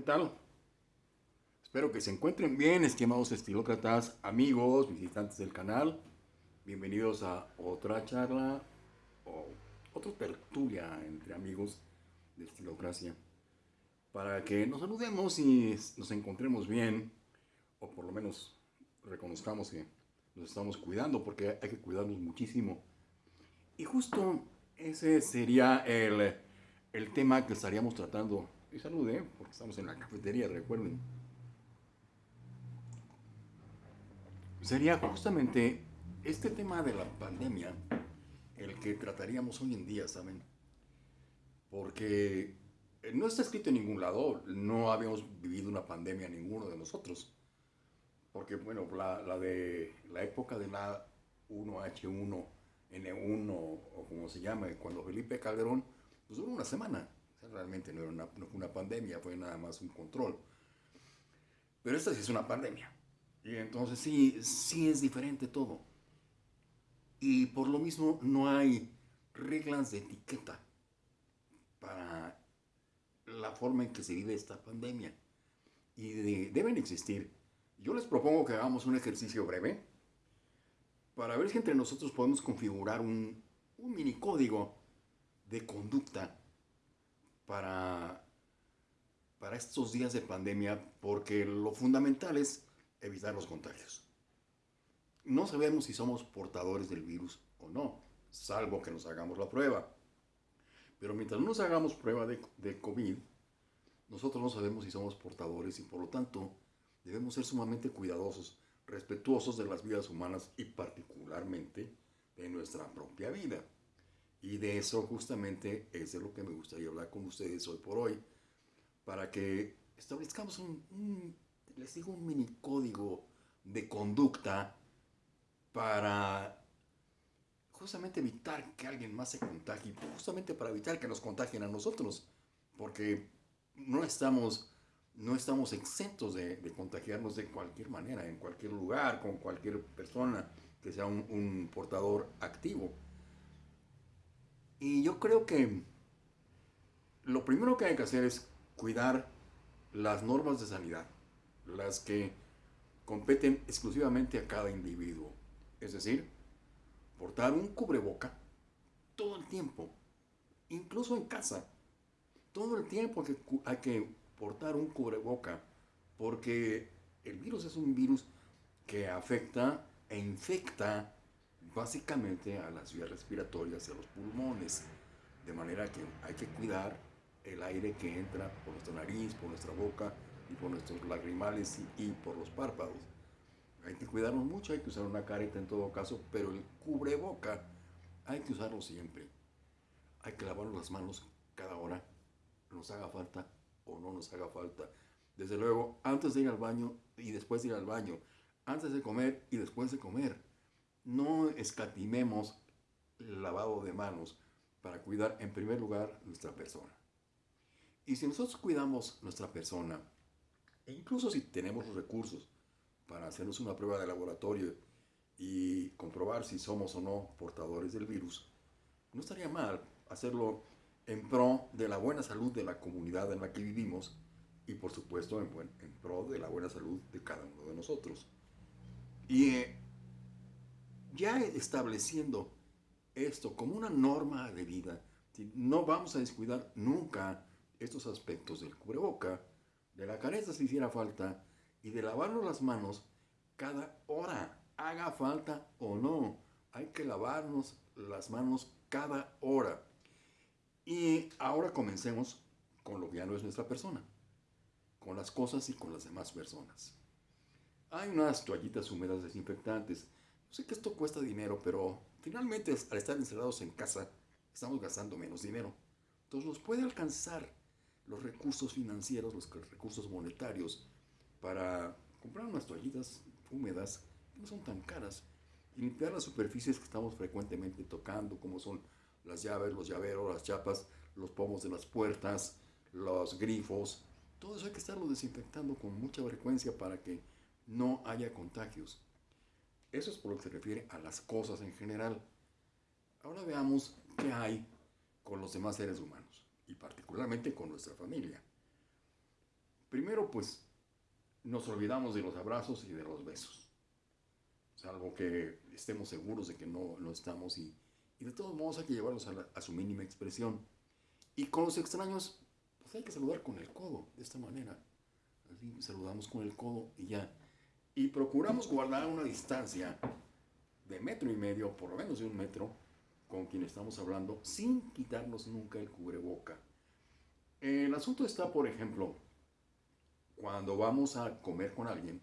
¿Qué tal? Espero que se encuentren bien, estimados estilócratas, amigos, visitantes del canal. Bienvenidos a otra charla o otra tertulia entre amigos de Estilocracia. Para que nos saludemos y nos encontremos bien, o por lo menos reconozcamos que nos estamos cuidando, porque hay que cuidarnos muchísimo. Y justo ese sería el, el tema que estaríamos tratando. Y salude, porque estamos en la cafetería, recuerden. Sería justamente este tema de la pandemia el que trataríamos hoy en día, ¿saben? Porque no está escrito en ningún lado, no habíamos vivido una pandemia ninguno de nosotros. Porque, bueno, la, la de la época de la 1H1, N1 o como se llama, cuando Felipe Calderón, pues duró una semana. Realmente no, era una, fue una pandemia, fue nada más un control. Pero esta sí es una pandemia. Y entonces sí, sí es diferente todo. Y por lo mismo no hay reglas de etiqueta para la forma en que se vive esta pandemia. Y deben existir. Yo les propongo que hagamos un ejercicio breve para ver si entre nosotros podemos configurar un, un mini código de conducta para, para estos días de pandemia, porque lo fundamental es evitar los contagios. No sabemos si somos portadores del virus o no, salvo que nos hagamos la prueba. Pero mientras no nos hagamos prueba de, de COVID, nosotros no sabemos si somos portadores y por lo tanto debemos ser sumamente cuidadosos, respetuosos de las vidas humanas y particularmente de nuestra propia vida. Y de eso justamente es de lo que me gustaría hablar con ustedes hoy por hoy, para que establezcamos un les digo, un mini código de conducta para justamente evitar que alguien más se contagie, justamente para evitar que nos contagien a nosotros, porque no estamos, no estamos exentos de, contagiarnos de cualquier manera, en cualquier lugar, con cualquier persona que sea un portador activo. Y yo creo que lo primero que hay que hacer es cuidar las normas de sanidad las que competen exclusivamente a cada individuo. Es decir, portar un cubreboca todo el tiempo, incluso en casa. Todo el tiempo hay que portar un cubreboca porque el virus es un virus que afecta e infecta básicamente a las vías respiratorias y a los pulmones. De manera que hay que cuidar el aire que entra por nuestra nariz, por nuestra boca, y por nuestros lagrimales y, por los párpados. Hay que cuidarnos mucho, hay que usar una careta en todo caso, pero el cubreboca hay que usarlo siempre. Hay que lavar las manos cada hora, nos haga falta o no nos haga falta. Desde luego, antes de ir al baño y después de ir al baño, antes de comer y después de comer. No escatimemos el lavado de manos para cuidar en primer lugar nuestra persona. Y si nosotros cuidamos nuestra persona, e incluso si tenemos los recursos para hacernos una prueba de laboratorio y comprobar si somos o no portadores del virus, no estaría mal hacerlo en pro de la buena salud de la comunidad en la que vivimos y por supuesto en, pro de la buena salud de cada uno de nosotros. Y eh, ya estableciendo esto como una norma de vida, no vamos a descuidar nunca estos aspectos del cubreboca, de la careta si hiciera falta y de lavarnos las manos cada hora, haga falta o no. Hay que lavarnos las manos cada hora. Y ahora comencemos con lo que ya no es nuestra persona, con las cosas y con las demás personas. Hay unas toallitas húmedas desinfectantes. Sé que esto cuesta dinero, pero finalmente al estar encerrados en casa, estamos gastando menos dinero. Entonces nos puede alcanzar los recursos financieros, los recursos monetarios para comprar unas toallitas húmedas que no son tan caras y limpiar las superficies que estamos frecuentemente tocando, como son las llaves, los llaveros, las chapas, los pomos de las puertas, los grifos. Todo eso hay que estarlo desinfectando con mucha frecuencia para que no haya contagios. Eso es por lo que se refiere a las cosas en general. Ahora veamos qué hay con los demás seres humanos y particularmente con nuestra familia. Primero, pues, nos olvidamos de los abrazos y de los besos. Salvo que estemos seguros de que no, no estamos y, de todos modos hay que llevarlos a, su mínima expresión. Y con los extraños, pues hay que saludar con el codo, de esta manera. Saludamos con el codo y ya. Y procuramos guardar una distancia de metro y medio, por lo menos de un metro, con quien estamos hablando, sin quitarnos nunca el cubreboca. El asunto está, por ejemplo, cuando vamos a comer con alguien,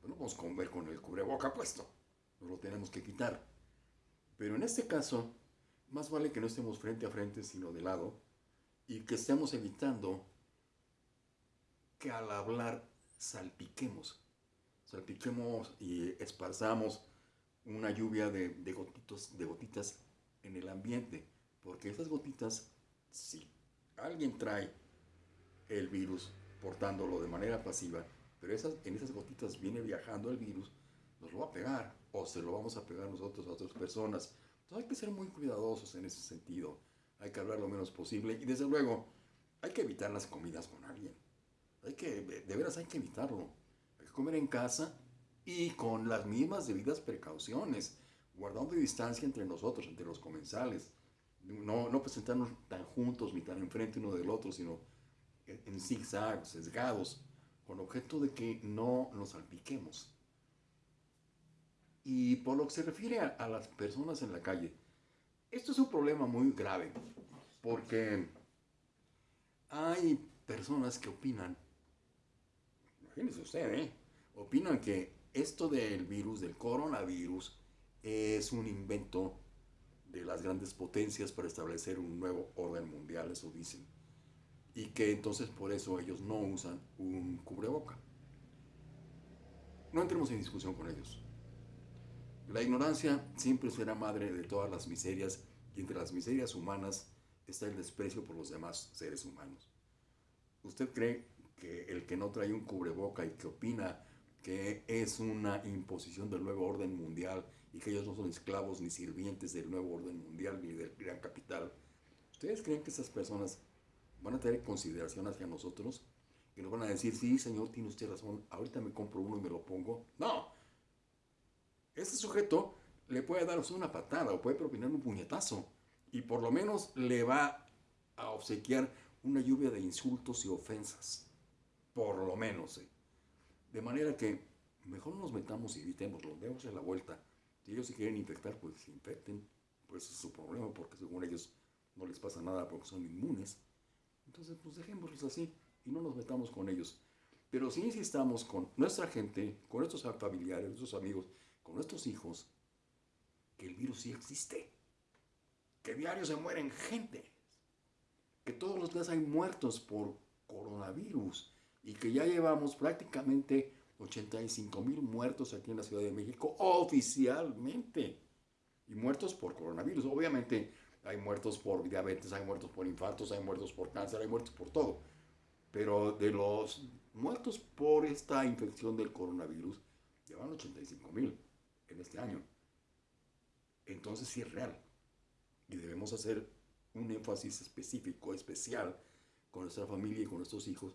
pues no vamos a comer con el cubreboca puesto, no lo tenemos que quitar. Pero en este caso, más vale que no estemos frente a frente, sino de lado, y que estemos evitando que al hablar salpiquemos, salpiquemos y esparzamos una lluvia de, de, gotitos, de gotitas en el ambiente, porque esas gotitas, si alguien trae el virus portándolo de manera pasiva, pero esas, en esas gotitas viene viajando el virus, nos lo va a pegar o se lo vamos a pegar nosotros a otras personas. Entonces hay que ser muy cuidadosos en ese sentido, hay que hablar lo menos posible y desde luego hay que evitar las comidas con alguien. Hay que, de veras hay que evitarlo. Comer en casa y con las mismas debidas precauciones, guardando distancia entre nosotros, entre los comensales. No, no presentarnos tan juntos ni tan enfrente uno del otro, sino en zigzags, sesgados, con objeto de que no nos salpiquemos. Y por lo que se refiere a, a las personas en la calle, esto es un problema muy grave, porque hay personas que opinan, imagínese usted, ¿eh? Opinan que esto del virus, del coronavirus, es un invento de las grandes potencias para establecer un nuevo orden mundial, eso dicen. Y que entonces por eso ellos no usan un cubreboca. No entremos en discusión con ellos. La ignorancia siempre será madre de todas las miserias y entre las miserias humanas está el desprecio por los demás seres humanos. ¿Usted cree que el que no trae un cubreboca y que opina que es una imposición del nuevo orden mundial y que ellos no son esclavos ni sirvientes del nuevo orden mundial ni del gran capital. ¿Ustedes creen que esas personas van a tener consideración hacia nosotros? Que nos van a decir, sí, señor, tiene usted razón, ahorita me compro uno y me lo pongo. No. Ese sujeto le puede dar una patada o puede propinar un puñetazo y por lo menos le va a obsequiar una lluvia de insultos y ofensas. Por lo menos. ¿eh? De manera que mejor no nos metamos y evitémoslo, démosle la vuelta. Si ellos se quieren infectar, pues se infecten. Pues es su problema, porque según ellos no les pasa nada porque son inmunes. Entonces, pues dejémoslos así y no nos metamos con ellos. Pero si insistamos con nuestra gente, con nuestros familiares, nuestros amigos, con nuestros hijos, que el virus sí existe. Que diario se mueren gente. Que todos los días hay muertos por coronavirus y que ya llevamos prácticamente 85 mil muertos aquí en la Ciudad de México oficialmente. Y muertos por coronavirus. Obviamente hay muertos por diabetes, hay muertos por infartos, hay muertos por cáncer, hay muertos por todo. Pero de los muertos por esta infección del coronavirus, llevan 85 mil en este año. Entonces sí es real. Y debemos hacer un énfasis específico, especial, con nuestra familia y con nuestros hijos,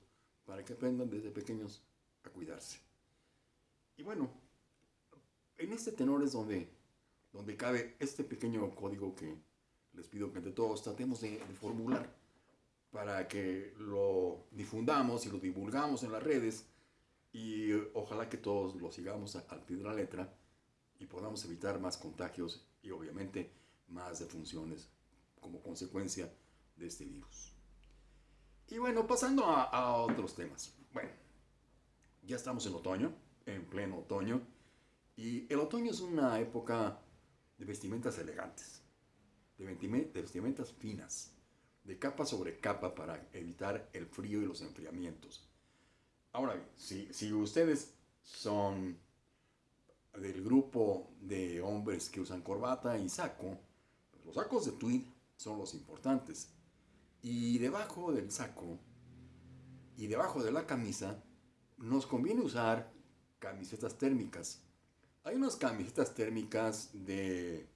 para que aprendan desde pequeños a cuidarse. Y bueno, en este tenor es donde, donde cabe este pequeño código que les pido que entre todos tratemos de, de formular para que lo difundamos y lo divulgamos en las redes y ojalá que todos lo sigamos al pie de la letra y podamos evitar más contagios y obviamente más defunciones como consecuencia de este virus. Y bueno, pasando a, a, otros temas. Bueno, ya estamos en otoño, en pleno otoño, y el otoño es una época de vestimentas elegantes, de, vestimentas finas, de capa sobre capa para evitar el frío y los enfriamientos. Ahora bien, si, si ustedes son del grupo de hombres que usan corbata y saco, pues los sacos de tweed son los importantes. Y debajo del saco y debajo de la camisa nos conviene usar camisetas térmicas. Hay unas camisetas térmicas de,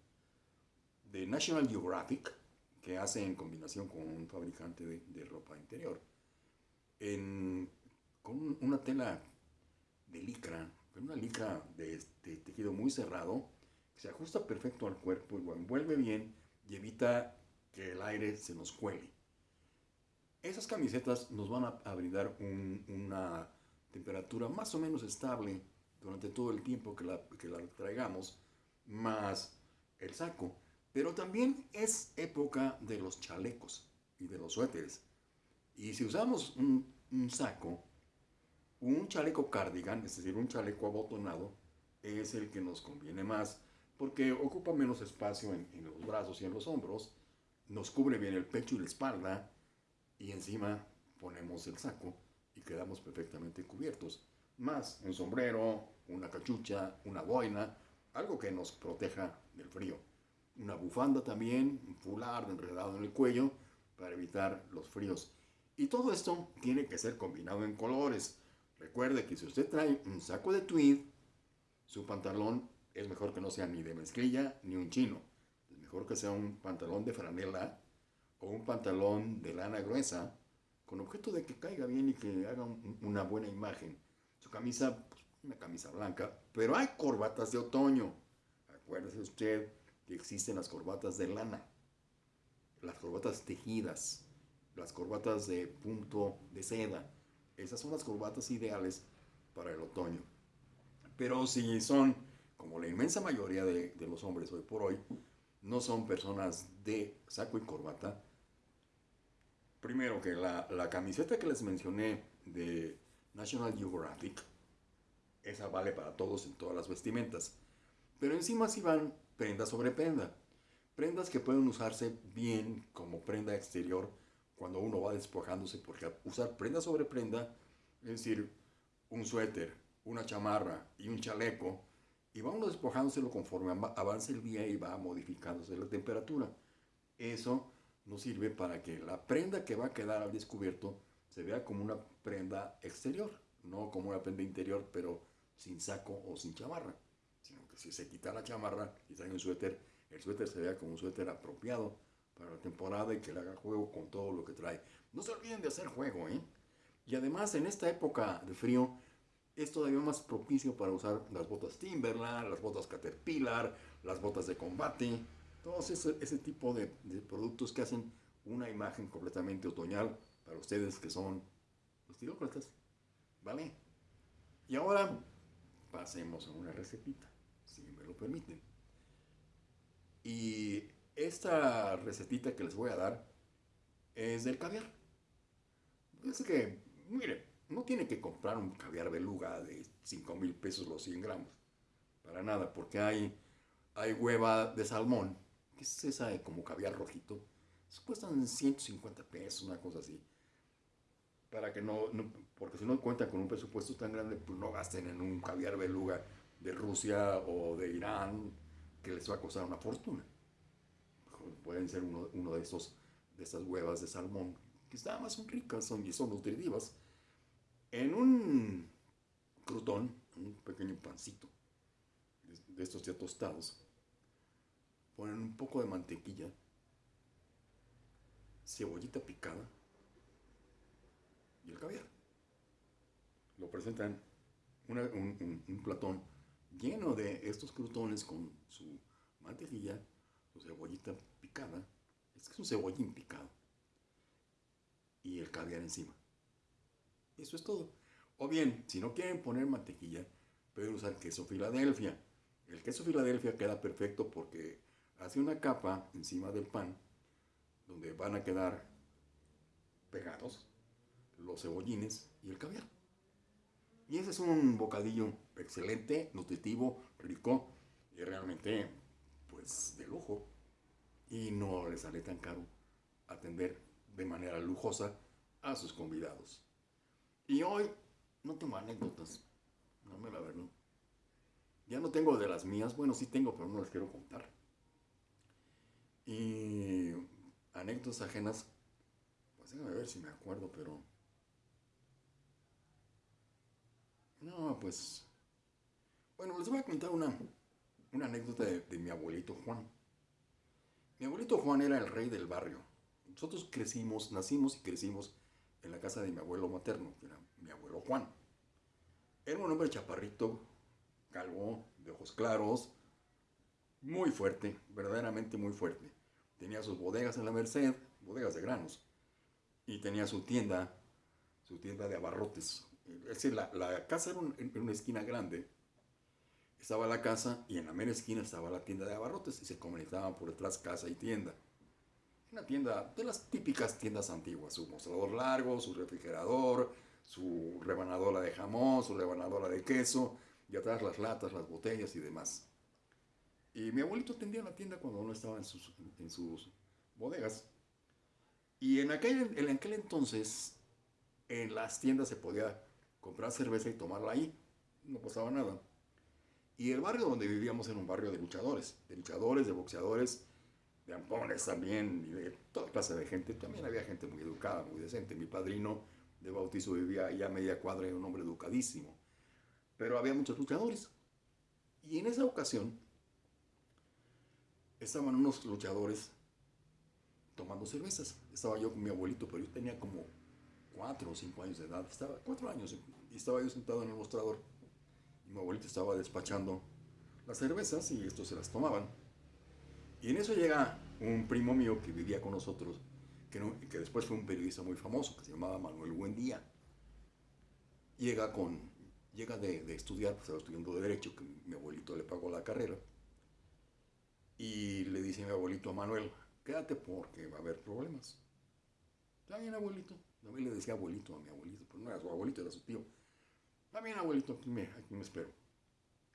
de National Geographic que hacen en combinación con un fabricante de, de ropa interior. con una tela de licra, una licra de, de tejido muy cerrado, que se ajusta perfecto al cuerpo lo envuelve bien y evita que el aire se nos cuele. Esas camisetas nos van a, brindar una temperatura más o menos estable durante todo el tiempo que la, que la traigamos, más el saco. Pero también es época de los chalecos y de los suéteres. Y si usamos un, saco, un chaleco cardigan, es decir, un chaleco abotonado, es el que nos conviene más porque ocupa menos espacio en, los brazos y en los hombros, nos cubre bien el pecho y la espalda y encima ponemos el saco y quedamos perfectamente cubiertos. Más un sombrero, una cachucha, una boina, algo que nos proteja del frío. Una bufanda también, un fular enredado en el cuello para evitar los fríos. Y todo esto tiene que ser combinado en colores. Recuerde que si usted trae un saco de tweed, su pantalón es mejor que no sea ni de mezclilla ni un chino. Es mejor que sea un pantalón de franela o un pantalón de lana gruesa con objeto de que caiga bien y que haga una buena imagen. Su camisa, pues, una camisa blanca, pero hay corbatas de otoño. Acuérdese usted que existen las corbatas de lana, las corbatas tejidas, las corbatas de punto de seda. Esas son las corbatas ideales para el otoño. Pero si son, como la inmensa mayoría de, de los hombres hoy por hoy, no son personas de saco y corbata, Primero que la, camiseta que les mencioné de National Geographic, esa vale para todos en todas las vestimentas. Pero encima sí van prenda sobre prenda. Prendas que pueden usarse bien como prenda exterior cuando uno va despojándose, porque usar prenda sobre prenda, es decir, un suéter, una chamarra y un chaleco, y va uno despojándoselo conforme avanza el día y va modificándose la temperatura. Eso nos sirve para que la prenda que va a quedar al descubierto se vea como una prenda exterior, no como una prenda interior, pero sin saco o sin chamarra, sino que si se quita la chamarra y trae un suéter, el suéter se vea como un suéter apropiado para la temporada y que le haga juego con todo lo que trae. No se olviden de hacer juego, ¿eh? Y además en esta época de frío es todavía más propicio para usar las botas Timberland, las botas Caterpillar, las botas de combate, todos ese, ese tipo de, productos que hacen una imagen completamente otoñal para ustedes que son los tirócratas. ¿Vale? Y ahora pasemos a una recetita, si me lo permiten. Y esta recetita que les voy a dar es del caviar. Es que, mire, no tiene que comprar un caviar beluga de 5 mil pesos los 100 gramos. Para nada, porque hay, hay hueva de salmón ¿Qué es esa como caviar rojito? cuestan 150 pesos, una cosa así. Para que no, porque si no cuentan con un presupuesto tan grande, pues no gasten en un caviar beluga de Rusia o de Irán, que les va a costar una fortuna. Pueden ser uno, uno de estos, de estas huevas de salmón, que están más son ricas son, y son nutritivas. En un crutón, un pequeño pancito, de estos ya tostados, ponen un poco de mantequilla, cebollita picada y el caviar. Lo presentan un, platón lleno de estos crutones con su mantequilla, su cebollita picada, es que es un cebollín picado, y el caviar encima. Eso es todo. O bien, si no quieren poner mantequilla, pueden usar queso Filadelfia. El queso Filadelfia queda perfecto porque hace una capa encima del pan donde van a quedar pegados los cebollines y el caviar. Y ese es un bocadillo excelente, nutritivo, rico y realmente pues de lujo. Y no les sale tan caro atender de manera lujosa a sus convidados. Y hoy no tengo anécdotas, no me la verdad. Ya no tengo de las mías, bueno sí tengo, pero no las quiero contar. Y anécdotas ajenas, pues déjame ver si me acuerdo, pero... No, pues... Bueno, les voy a contar una, una anécdota de, de mi abuelito Juan. Mi abuelito Juan era el rey del barrio. Nosotros crecimos, nacimos y crecimos en la casa de mi abuelo materno, que era mi abuelo Juan. Era un hombre chaparrito, calvo, de ojos claros, muy fuerte, verdaderamente muy fuerte. Tenía sus bodegas en la Merced, bodegas de granos, y tenía su tienda, su tienda de abarrotes. Es decir, la, la casa era en una esquina grande, estaba la casa y en la mera esquina estaba la tienda de abarrotes y se comunicaban por detrás casa y tienda. Una tienda de las típicas tiendas antiguas, su mostrador largo, su refrigerador, su rebanadora de jamón, su rebanadora de queso, y atrás las latas, las botellas y demás. Y mi abuelito atendía la tienda cuando uno estaba en sus, en sus bodegas. Y en aquel, en aquel entonces, en las tiendas se podía comprar cerveza y tomarla ahí. No pasaba nada. Y el barrio donde vivíamos era un barrio de luchadores, de luchadores, de boxeadores, de ampones también, y de toda clase de gente. También había gente muy educada, muy decente. Mi padrino de bautizo vivía allá a media cuadra, era un hombre educadísimo. Pero había muchos luchadores. Y en esa ocasión estaban unos luchadores tomando cervezas. Estaba yo con mi abuelito, pero yo tenía como cuatro o cinco años de edad. Estaba cuatro años y estaba yo sentado en el mostrador. Y mi abuelito estaba despachando las cervezas y estos se las tomaban. Y en eso llega un primo mío que vivía con nosotros, que, que después fue un periodista muy famoso, que se llamaba Manuel Buendía. Llega, con, llega de, de estudiar, pues estaba estudiando Derecho, que mi abuelito le pagó la carrera. Y le dice mi abuelito a Manuel, quédate porque va a haber problemas. Está bien, abuelito. También le decía abuelito a mi abuelito, pero no era su abuelito, era su tío. Está bien, abuelito, aquí me, aquí me espero.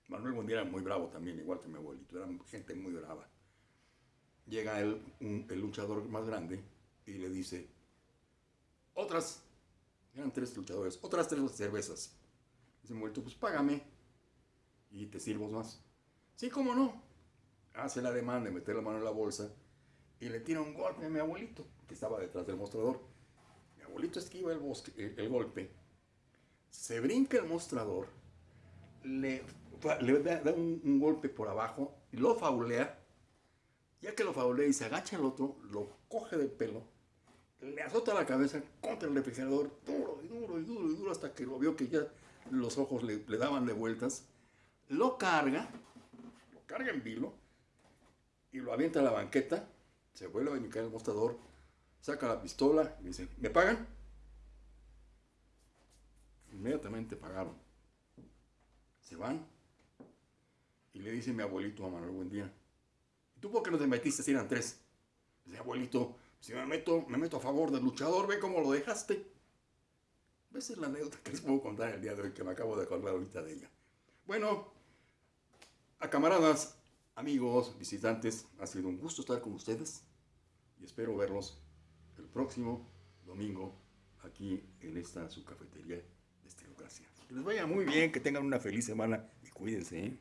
Manuel Buendía era muy bravo también, igual que mi abuelito, era gente muy brava llega el, el luchador más grande y le dice, otras, eran tres luchadores, otras tres cervezas. Dice, muerto, pues págame y te sirvo más. Sí, cómo no. Hace la demanda de meter la mano en la bolsa y le tira un golpe a mi abuelito, que estaba detrás del mostrador. Mi abuelito esquiva el, bosque, el, golpe, se brinca el mostrador, le, le da, un, un, golpe por abajo, lo faulea ya que lo faulea y se agacha el otro, lo coge del pelo, le azota la cabeza contra el refrigerador, duro y duro y duro y duro, hasta que lo vio que ya los ojos le, daban de vueltas. Lo carga, lo carga en vilo y lo avienta a la banqueta. Se vuelve a brincar el mostrador, saca la pistola y dice: ¿Me pagan? Inmediatamente pagaron. Se van y le dice mi abuelito a Manuel Buendía: ¿Tú por qué no te metiste si eran tres? Dice, abuelito, si me meto, me meto a favor del luchador, ve cómo lo dejaste. Esa es la anécdota que les puedo contar el día de hoy, que me acabo de acordar ahorita de ella. Bueno, a camaradas, amigos, visitantes, ha sido un gusto estar con ustedes y espero verlos el próximo domingo aquí en esta su cafetería de Estilocracia. Que les vaya muy bien, que tengan una feliz semana y cuídense. ¿eh?